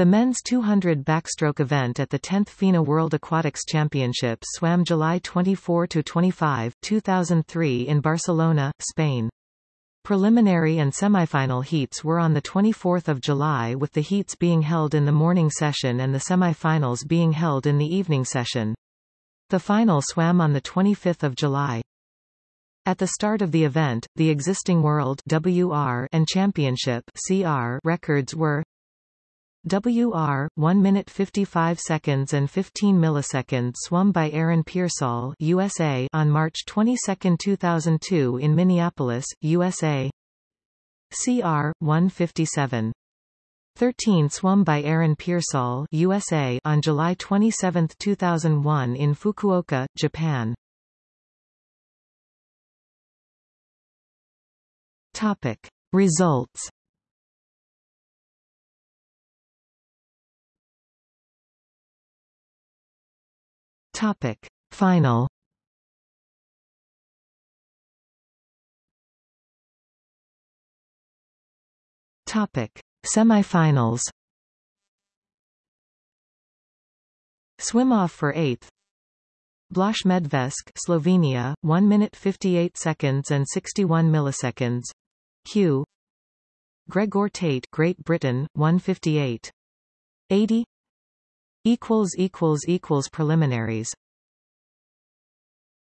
The men's 200 backstroke event at the 10th FINA World Aquatics Championships swam July 24–25, 2003 in Barcelona, Spain. Preliminary and semifinal heats were on 24 July with the heats being held in the morning session and the semifinals being held in the evening session. The final swam on 25 July. At the start of the event, the existing World WR and Championship CR records were WR 1 minute 55 seconds and 15 milliseconds swum by Aaron Peirsol USA on March 22, 2002 in Minneapolis, USA. CR 157 13 swum by Aaron Peirsol USA on July 27, 2001 in Fukuoka, Japan. Topic Results Topic. Final. Topic. Semifinals. Swim-off for 8th Blaž Medvešek Slovenia 1 minute 58 seconds and 61 milliseconds. Q. Gregor Tait Great Britain 158 80 equals equals equals preliminaries